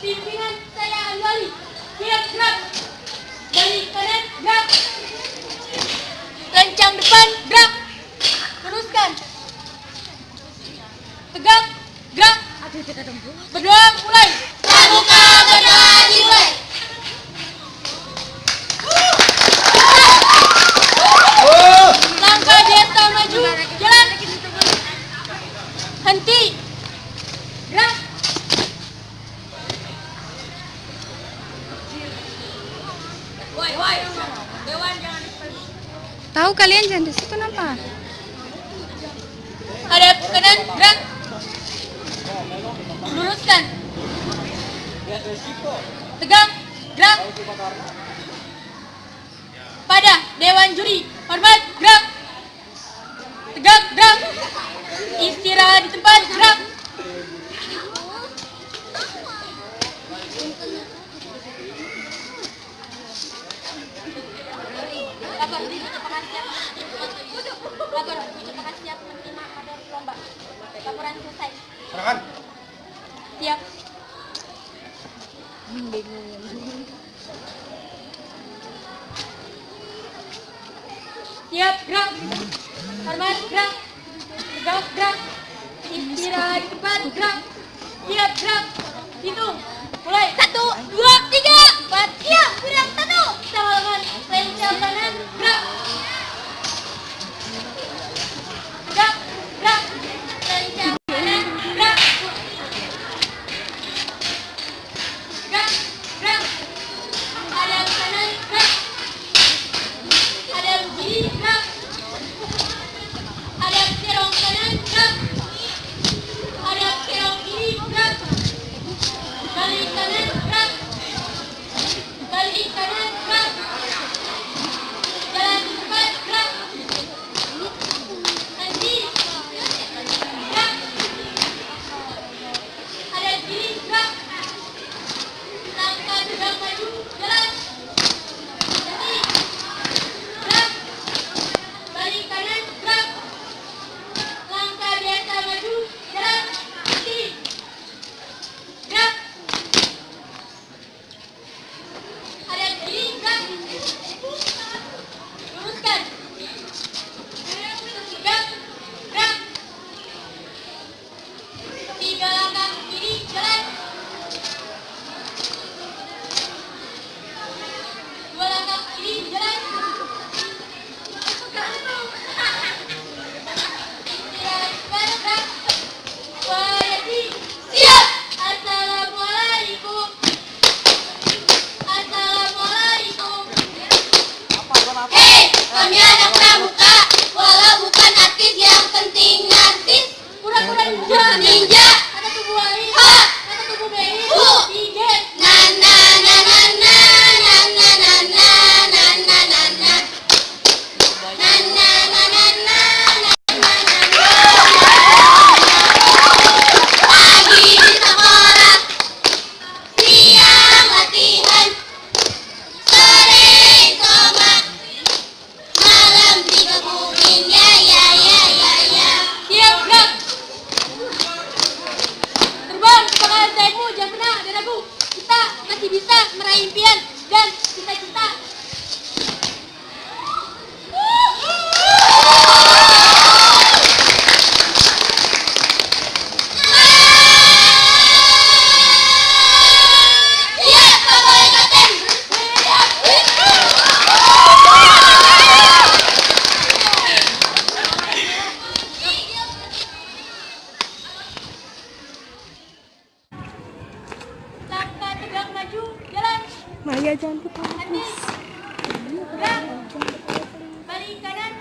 pimpinan saya Anwali gerak. Gerak dari kanan gerak. Kencang depan gerak teruskan tegak gerak berdoa mulai. Tahu kalian jangan di situ kenapa? Ada kanan, gerak. Luruskan. Tegang, gerak. Pada Dewan Juri, hormat, gerak. tegang gerak. Istirahat di tempat, gerak. Laporan Siap. Siap, iya. iya, gerak. Hormat, gerak. Gerak. Istirahat cepat, gerak. Siap, iya, gerak. Hitung. Mulai. Satu, dua, tiga, empat, siap, gerak. bien. Maya cantik. Maya cantik. Balik kanan.